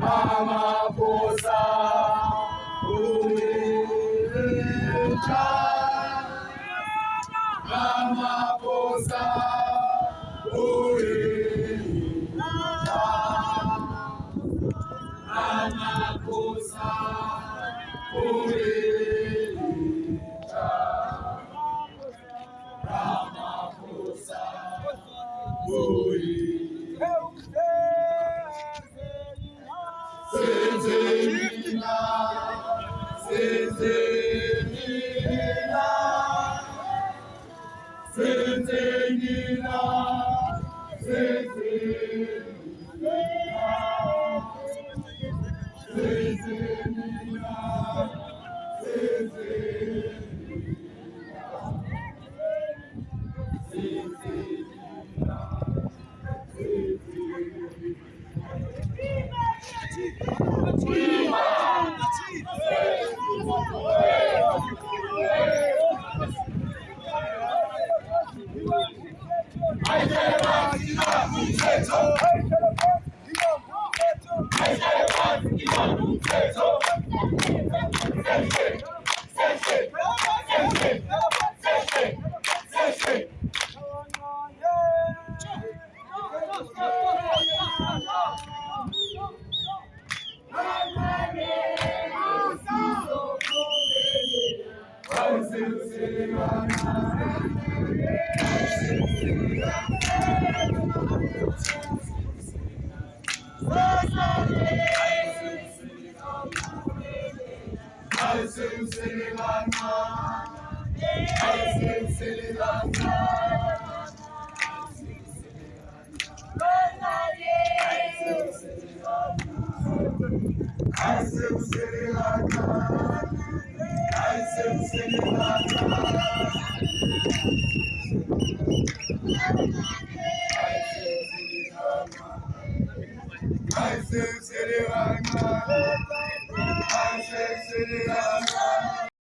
mamaphosa umilitha mamaphosa umilitha mamaphosa umilitha foi. Eu Cezerina, Hey, I still I say, City Rama. I say, City Rama.